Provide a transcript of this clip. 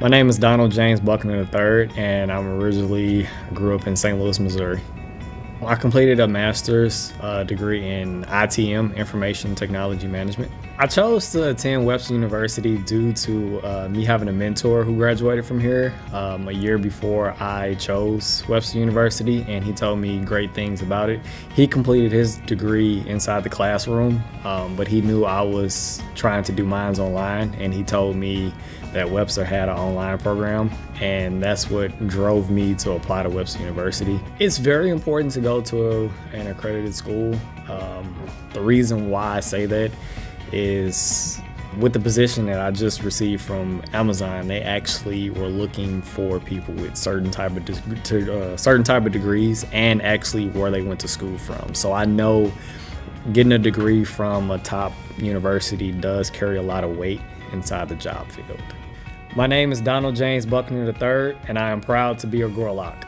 My name is Donald James Buckner III, and I'm originally grew up in St. Louis, Missouri. I completed a master's uh, degree in ITM, Information Technology Management. I chose to attend Webster University due to uh, me having a mentor who graduated from here um, a year before I chose Webster University, and he told me great things about it. He completed his degree inside the classroom, um, but he knew I was trying to do mine online, and he told me that Webster had an online program, and that's what drove me to apply to Webster University. It's very important to go to an accredited school. Um, the reason why I say that is with the position that I just received from Amazon, they actually were looking for people with certain type of uh, certain type of degrees and actually where they went to school from. So I know getting a degree from a top university does carry a lot of weight inside the job field. My name is Donald James Buckner III, and I am proud to be a Gorlok.